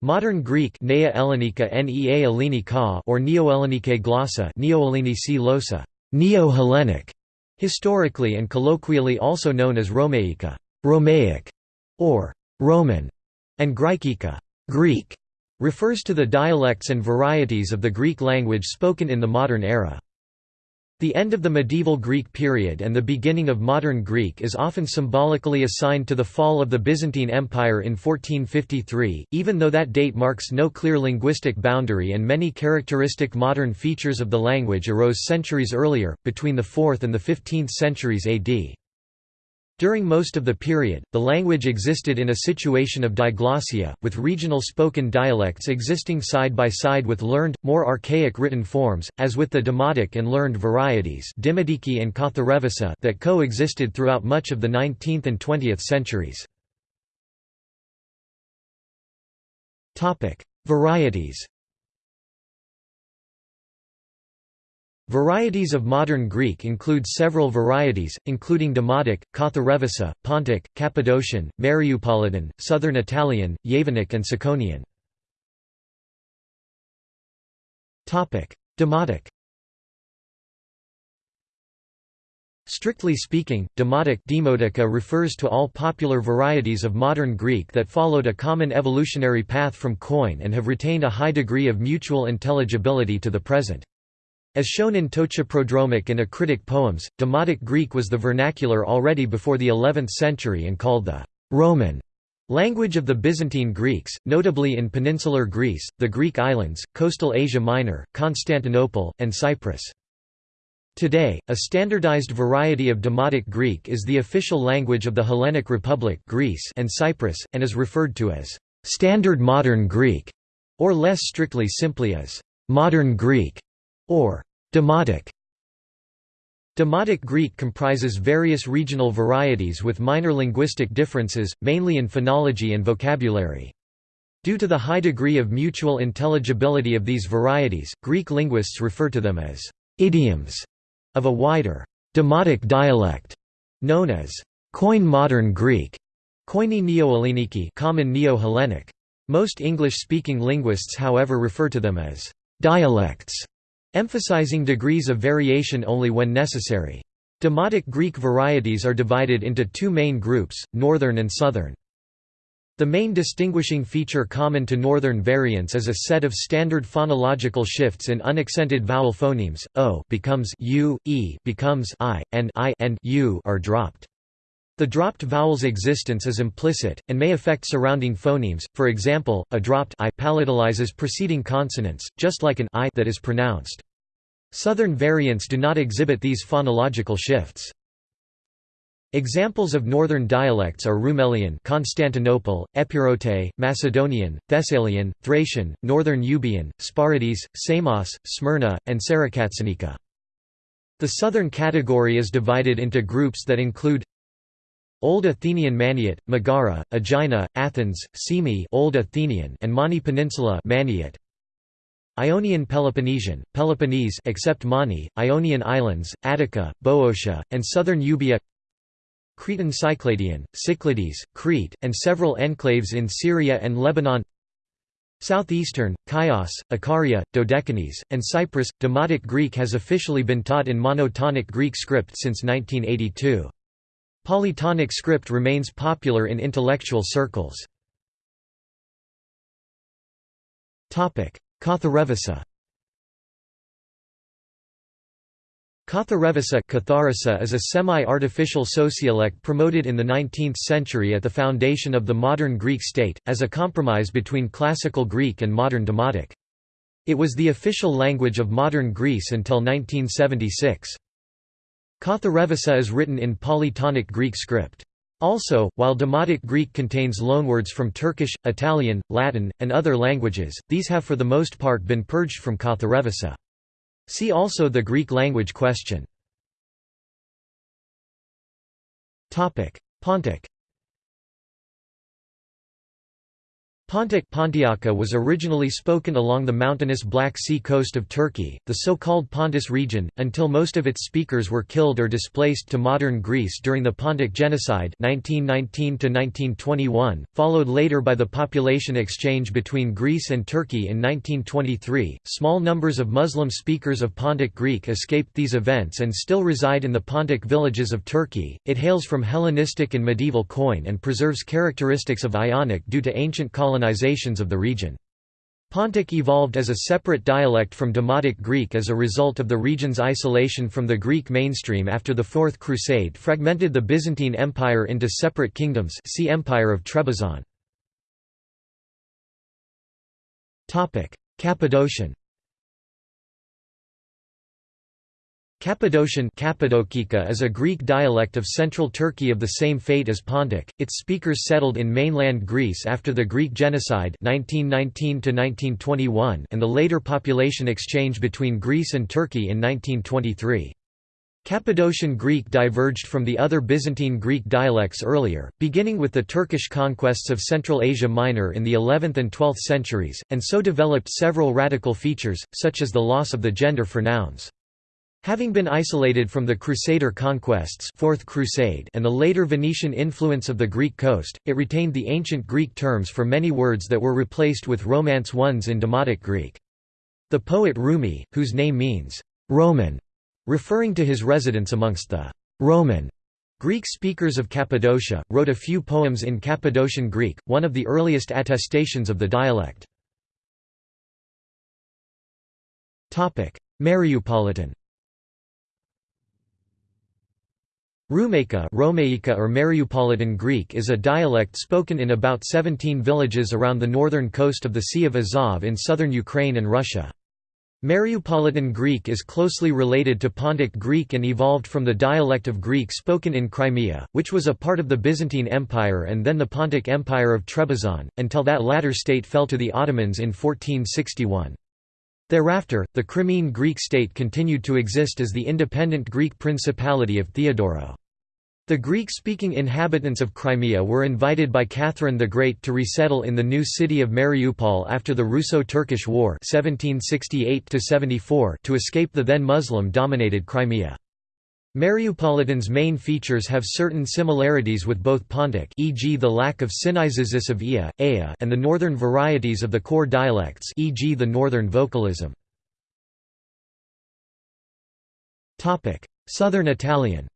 Modern Greek Nea Ellenica Nea Ellenica or Neo-Ellenike glossa Neo-Losa, Neo-Hellenic, historically and colloquially also known as Romaica, Romaic, or Roman, and Graikika, Greek, refers to the dialects and varieties of the Greek language spoken in the modern era. The end of the medieval Greek period and the beginning of modern Greek is often symbolically assigned to the fall of the Byzantine Empire in 1453, even though that date marks no clear linguistic boundary and many characteristic modern features of the language arose centuries earlier, between the 4th and the 15th centuries AD. During most of the period, the language existed in a situation of diglossia, with regional spoken dialects existing side by side with learned, more archaic written forms, as with the Demotic and learned varieties and that coexisted throughout much of the 19th and 20th centuries. Varieties Varieties of modern Greek include several varieties, including Demotic, Katharevousa, Pontic, Cappadocian, Mariupolitan, Southern Italian, Yevanic and Tsakonian. Demotic Strictly speaking, Demotic Demotica refers to all popular varieties of modern Greek that followed a common evolutionary path from Koine and have retained a high degree of mutual intelligibility to the present. As shown in Ptochoprodromic and Acritic poems, Demotic Greek was the vernacular already before the 11th century and called the Roman language of the Byzantine Greeks, notably in peninsular Greece, the Greek islands, coastal Asia Minor, Constantinople, and Cyprus. Today, a standardized variety of Demotic Greek is the official language of the Hellenic Republic Greece and Cyprus, and is referred to as Standard Modern Greek, or less strictly simply as Modern Greek, or Demotic Demotic Greek comprises various regional varieties with minor linguistic differences, mainly in phonology and vocabulary. Due to the high degree of mutual intelligibility of these varieties, Greek linguists refer to them as idioms of a wider Demotic dialect, known as Koine Modern Greek, Koine Neo-Helleniki common Neo-Hellenic. Most English-speaking linguists however refer to them as dialects emphasizing degrees of variation only when necessary. Demotic Greek varieties are divided into two main groups, Northern and Southern. The main distinguishing feature common to northern variants is a set of standard phonological shifts in unaccented vowel phonemes. O becomes u, e becomes i, and i and u are dropped. The dropped vowel's existence is implicit, and may affect surrounding phonemes, for example, a dropped i palatalizes preceding consonants, just like an i that is pronounced. Southern variants do not exhibit these phonological shifts. Examples of northern dialects are Rumelian Constantinople, Epirote, Macedonian, Thessalian, Thracian, Northern Euboean, Sporades, Samos, Smyrna, and Sarakatsanika. The southern category is divided into groups that include Old Athenian Maniot, Megara, Aegina, Athens, Semi Old Athenian and Mani Peninsula Maniot. Ionian Peloponnesian, Peloponnese except Mani, Ionian Islands, Attica, Boeotia, and southern Euboea Cretan Cycladian, Cyclades, Crete, and several enclaves in Syria and Lebanon Southeastern, Chios, Icaria, Dodecanese, and Cyprus. Demotic Greek has officially been taught in monotonic Greek script since 1982. Polytonic script remains popular in intellectual circles. Katharevousa Katharevousa is a semi-artificial sociolect promoted in the 19th century at the foundation of the modern Greek state, as a compromise between Classical Greek and modern Demotic. It was the official language of modern Greece until 1976. Katharevousa is written in polytonic Greek script. Also, while Demotic Greek contains loanwords from Turkish, Italian, Latin, and other languages, these have for the most part been purged from Katharevousa. See also the Greek language question. Pontic Pontic Pontiaca was originally spoken along the mountainous Black Sea coast of Turkey, the so-called Pontus region, until most of its speakers were killed or displaced to modern Greece during the Pontic Genocide 1919 followed later by the population exchange between Greece and Turkey in 1923. Small numbers of Muslim speakers of Pontic Greek escaped these events and still reside in the Pontic villages of Turkey. It hails from Hellenistic and medieval Koine and preserves characteristics of Ionic due to ancient colonizations colonizations of the region. Pontic evolved as a separate dialect from Demotic Greek as a result of the region's isolation from the Greek mainstream after the Fourth Crusade fragmented the Byzantine Empire into separate kingdoms see Empire of Trebizond. Cappadocian Cappadocian Cappadocia is a Greek dialect of central Turkey of the same fate as Pontic. Its speakers settled in mainland Greece after the Greek genocide 1919 and the later population exchange between Greece and Turkey in 1923. Cappadocian Greek diverged from the other Byzantine Greek dialects earlier, beginning with the Turkish conquests of Central Asia Minor in the 11th and 12th centuries, and so developed several radical features, such as the loss of the gender for nouns. Having been isolated from the Crusader conquests Fourth Crusade and the later Venetian influence of the Greek coast, it retained the ancient Greek terms for many words that were replaced with Romance ones in Demotic Greek. The poet Rumi, whose name means, "'Roman' referring to his residence amongst the "'Roman' Greek speakers of Cappadocia, wrote a few poems in Cappadocian Greek, one of the earliest attestations of the dialect. Mariupolitan Rumaica Romaica or Mariupolitan Greek is a dialect spoken in about 17 villages around the northern coast of the Sea of Azov in southern Ukraine and Russia. Mariupolitan Greek is closely related to Pontic Greek and evolved from the dialect of Greek spoken in Crimea, which was a part of the Byzantine Empire and then the Pontic Empire of Trebizond, until that latter state fell to the Ottomans in 1461. Thereafter, the Crimean Greek state continued to exist as the independent Greek Principality of Theodoro. The Greek-speaking inhabitants of Crimea were invited by Catherine the Great to resettle in the new city of Mariupol after the Russo-Turkish War 1768 to escape the then Muslim-dominated Crimea. Mariupolitan's main features have certain similarities with both Pontic e.g. the lack of synizesis of ia, ea and the northern varieties of the core dialects e.g. the northern vocalism. Southern Italian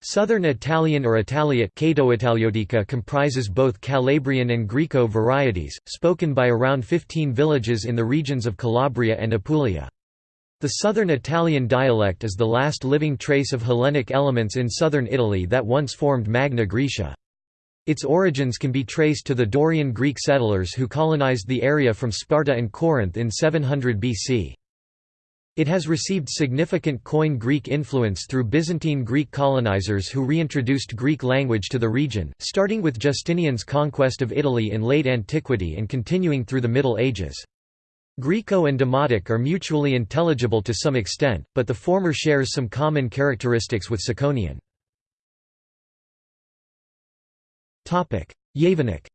Southern Italian or Italiot comprises both Calabrian and Griko varieties, spoken by around 15 villages in the regions of Calabria and Apulia. The southern Italian dialect is the last living trace of Hellenic elements in southern Italy that once formed Magna Graecia. Its origins can be traced to the Dorian Greek settlers who colonized the area from Sparta and Corinth in 700 BC. It has received significant Koine Greek influence through Byzantine Greek colonizers who reintroduced Greek language to the region, starting with Justinian's conquest of Italy in late antiquity and continuing through the Middle Ages. Griko and Demotic are mutually intelligible to some extent, but the former shares some common characteristics with Tsakonian. Yevanic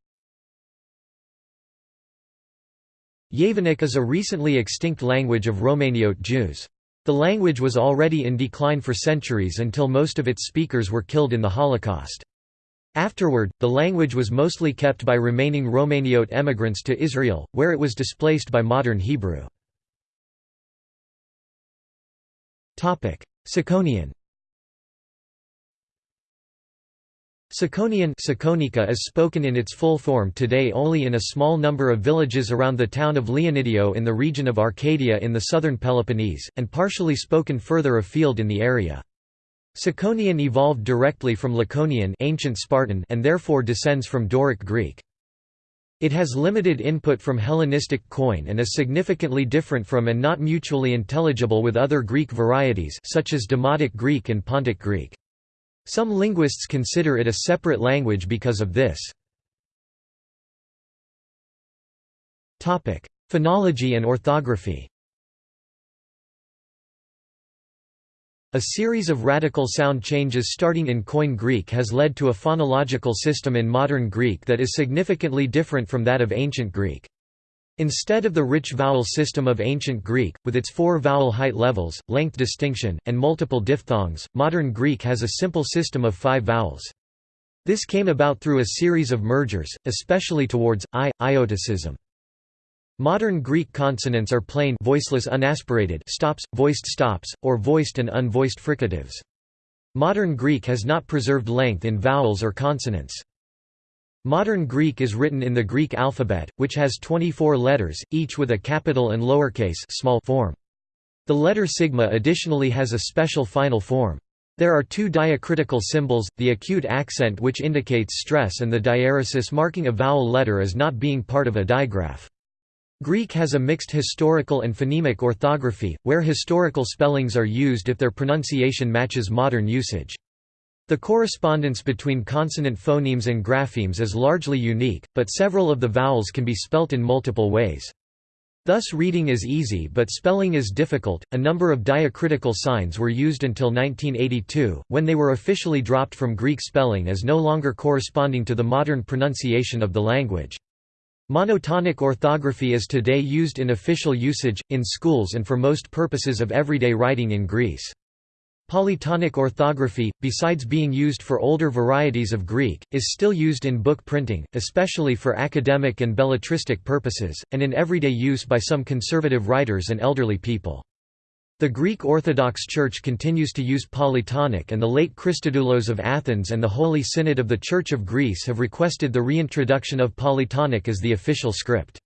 Yevanic is a recently extinct language of Romaniote Jews. The language was already in decline for centuries until most of its speakers were killed in the Holocaust. Afterward, the language was mostly kept by remaining Romaniote emigrants to Israel, where it was displaced by modern Hebrew. Tsakonian Tsakonian is spoken in its full form today only in a small number of villages around the town of Leonidio in the region of Arcadia in the southern Peloponnese, and partially spoken further afield in the area. Tsakonian evolved directly from Laconian ancient Spartan and therefore descends from Doric Greek. It has limited input from Hellenistic Koine and is significantly different from and not mutually intelligible with other Greek varieties such as Demotic Greek and Pontic Greek. Some linguists consider it a separate language because of this. Phonology and orthography A series of radical sound changes starting in Koine Greek has led to a phonological system in modern Greek that is significantly different from that of ancient Greek. Instead of the rich vowel system of ancient Greek, with its four vowel height levels, length distinction, and multiple diphthongs, modern Greek has a simple system of five vowels. This came about through a series of mergers, especially towards i, iotacism. Modern Greek consonants are plain voiceless unaspirated stops, voiced stops, or voiced and unvoiced fricatives. Modern Greek has not preserved length in vowels or consonants. Modern Greek is written in the Greek alphabet, which has 24 letters, each with a capital and lowercase small form. The letter sigma additionally has a special final form. There are two diacritical symbols, the acute accent which indicates stress and the diaeresis marking a vowel letter as not being part of a digraph. Greek has a mixed historical and phonemic orthography, where historical spellings are used if their pronunciation matches modern usage. The correspondence between consonant phonemes and graphemes is largely unique, but several of the vowels can be spelt in multiple ways. Thus reading is easy but spelling is difficult. A number of diacritical signs were used until 1982, when they were officially dropped from Greek spelling as no longer corresponding to the modern pronunciation of the language. Monotonic orthography is today used in official usage, in schools and for most purposes of everyday writing in Greece. Polytonic orthography, besides being used for older varieties of Greek, is still used in book printing, especially for academic and belletristic purposes, and in everyday use by some conservative writers and elderly people. The Greek Orthodox Church continues to use Polytonic and the late Christodoulos of Athens and the Holy Synod of the Church of Greece have requested the reintroduction of Polytonic as the official script.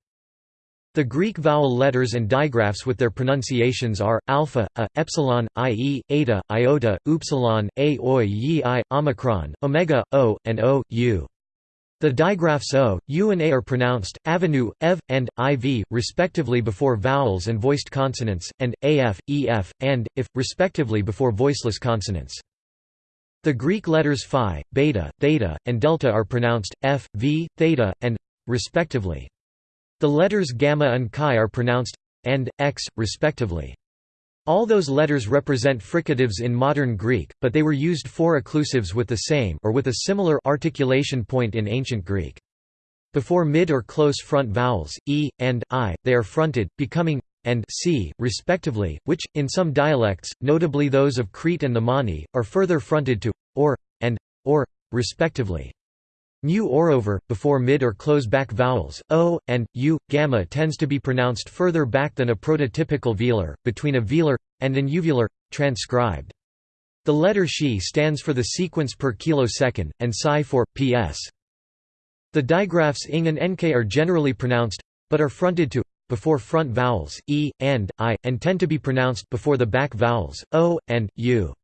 The Greek vowel letters and digraphs with their pronunciations are, alpha, a, epsilon, ie, eta, iota, upsilon, a, oi, yi, i, omicron, omega, o, and o, u. The digraphs o, u and a are pronounced, avenue, ev, and, iv, respectively before vowels and voiced consonants, and, af, ef, and, if, respectively before voiceless consonants. The Greek letters phi, beta, theta, and delta are pronounced, f, v, theta, and, respectively. The letters gamma and chi are pronounced, and, x, respectively. All those letters represent fricatives in modern Greek, but they were used for occlusives with the same or with a similar articulation point in ancient Greek. Before mid or close front vowels, e, and, i, they are fronted, becoming and c, respectively, which, in some dialects, notably those of Crete and the Mani, are further fronted to or and or, respectively. Mu orover, before mid or close back vowels, o, and, u, gamma tends to be pronounced further back than a prototypical velar, between a velar, and an uvular, transcribed. The letter xi stands for the sequence per kilosecond, and psi for, ps. The digraphs ing and nk are generally pronounced, but are fronted to, before front vowels, e, and, i, and tend to be pronounced before the back vowels, o, and, u.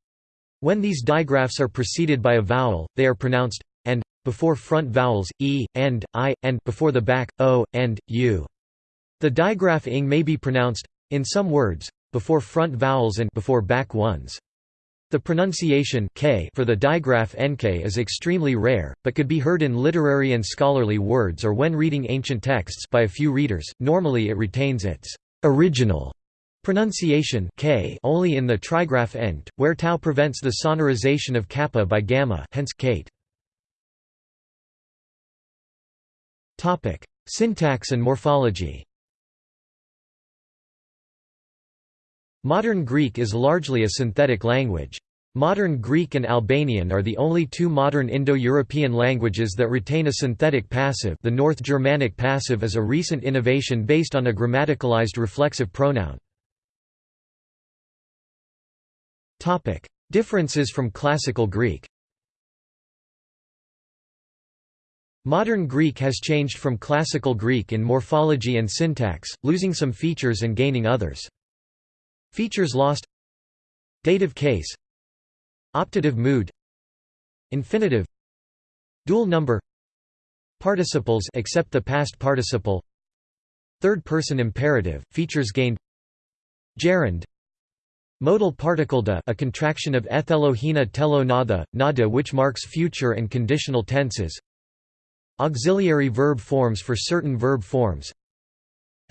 When these digraphs are preceded by a vowel, they are pronounced, before front vowels, e, and, i, and before the back, o, and, u. The digraph ing may be pronounced, in some words, before front vowels and before back ones. The pronunciation k for the digraph nk is extremely rare, but could be heard in literary and scholarly words or when reading ancient texts by a few readers. Normally it retains its original pronunciation k only in the trigraph engt, where tau prevents the sonorization of kappa by gamma hence kate. Topic: Syntax and morphology. Modern Greek is largely a synthetic language. Modern Greek and Albanian are the only two modern Indo-European languages that retain a synthetic passive the North Germanic passive is a recent innovation based on a grammaticalized reflexive pronoun. Topic: Differences from Classical Greek Modern Greek has changed from Classical Greek in morphology and syntax, losing some features and gaining others. Features lost. Dative case. Optative mood. Infinitive. Dual number. Participles except the past participle. Third person imperative, features gained. Gerund. Modal particle da a contraction of ethelohina telo nada, nada which marks future and conditional tenses Auxiliary verb forms for certain verb forms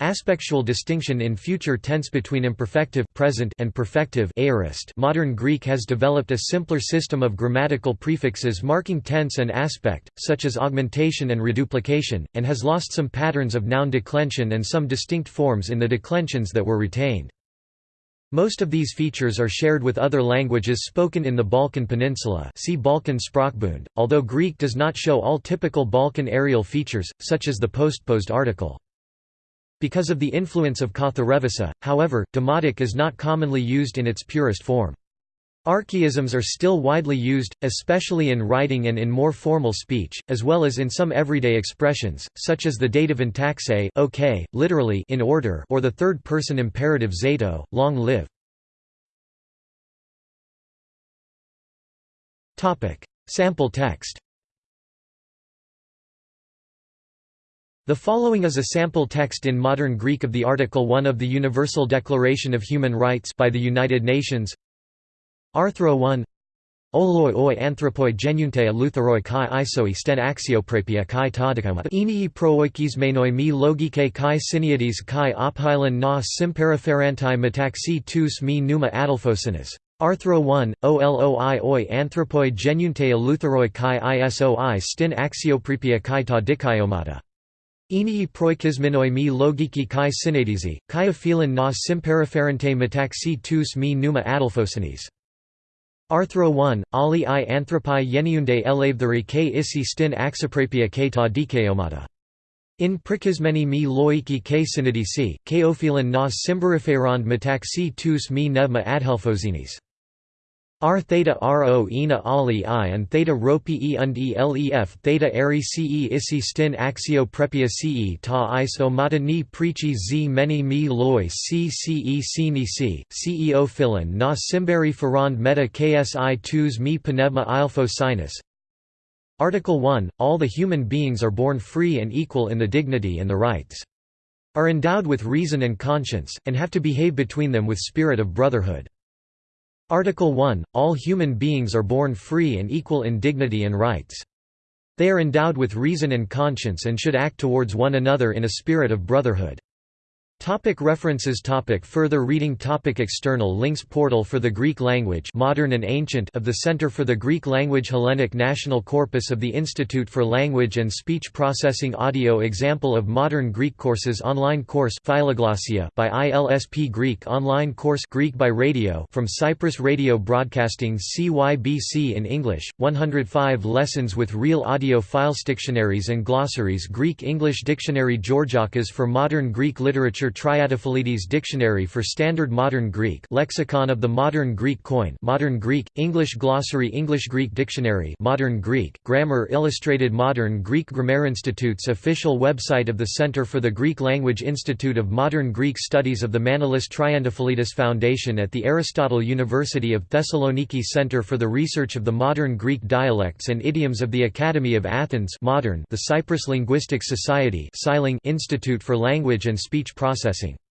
Aspectual distinction in future tense between imperfective present and perfective aorist modern Greek has developed a simpler system of grammatical prefixes marking tense and aspect, such as augmentation and reduplication, and has lost some patterns of noun declension and some distinct forms in the declensions that were retained. Most of these features are shared with other languages spoken in the Balkan Peninsula see Balkan Sprachbund, although Greek does not show all typical Balkan areal features, such as the postposed article. Because of the influence of Katharevousa, however, demotic is not commonly used in its purest form. Archaisms are still widely used, especially in writing and in more formal speech, as well as in some everyday expressions, such as the dative intaxe okay, literally in order or the third-person imperative zato, long live. Sample text. The following is a sample text in modern Greek of the Article 1 of the Universal Declaration of Human Rights by the United Nations Arthro 1 Oloi oi anthropoi genunte eleutheroi kai isoi sten axioprapia kai tadikama Enii prooikis menoi mi logike kai syniades kai ophylan na simperiferantai metaxi tous mi numa adelphosinas. Arthro 1, OLOI oi anthropoi genunte eleutheroi kai isoi stin axioprepia kai ta dikaiomata. Enii proikisminoi mi logiki kai synadesi, kai aphilan na simperiferente metaxi tous mi numa adelphosinis. Arthro 1, Ali i anthropi yeniunde elevtheri k isi stin axoprapia k ta dikeomata. In prikismeni mi loiki k synadesi, k ophilan na simberiferand metaxi tous mi nevma adhelphozinis. R theta ro ina ali i and theta rho pe und elef theta eri ce isi stin axio prepia ce ta iso mata ni prechi z many mi loi c ce sini c ceo na simberi farand meta ksi tus mi pneuma ilfo sinus Article 1 All the human beings are born free and equal in the dignity and the rights. Are endowed with reason and conscience, and have to behave between them with spirit of brotherhood. Article 1 – All human beings are born free and equal in dignity and rights. They are endowed with reason and conscience and should act towards one another in a spirit of brotherhood. Topic references. Topic Further reading. Topic External links. Portal for the Greek language modern and ancient of the Center for the Greek Language Hellenic National Corpus of the Institute for Language and Speech Processing Audio Example of Modern Greek Courses Online course Philoglossia by ILSP Greek Online course Greek by Radio from Cyprus Radio Broadcasting CYBC in English, 105 lessons with real audio files Dictionaries and glossaries Greek-English Dictionary Georgiakos for Modern Greek Literature Triantafyllides Dictionary for Standard Modern Greek Lexicon of the Modern Greek Koine Modern Greek, English Glossary English-Greek Dictionary Modern Greek, Grammar Illustrated Modern Greek Grammar Institute's official website of the Center for the Greek Language Institute of Modern Greek Studies of the Manolis Triantafyllides Foundation at the Aristotle University of Thessaloniki Center for the Research of the Modern Greek Dialects and Idioms of the Academy of Athens Modern the Cyprus Linguistic Society Institute for Language and Speech Processing